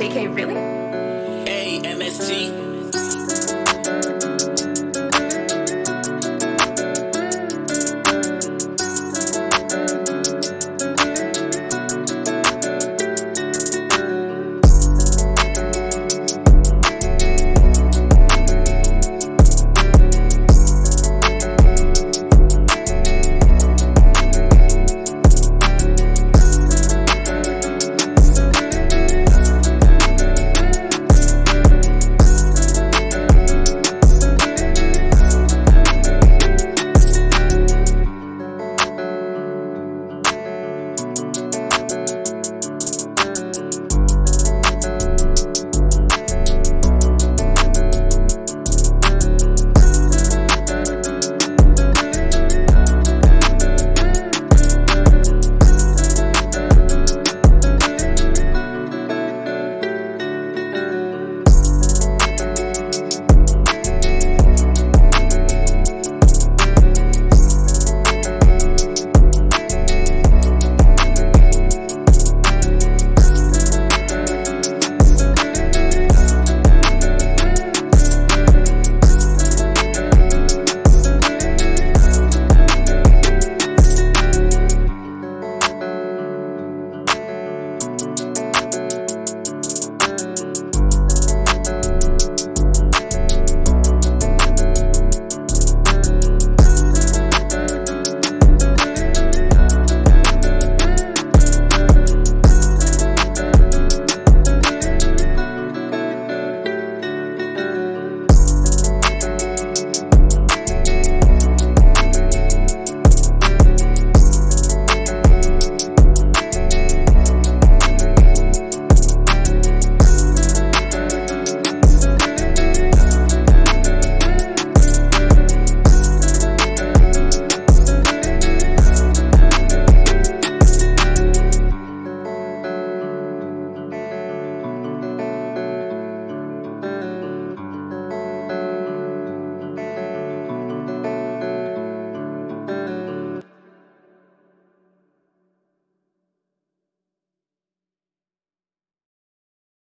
JK, really? AMST.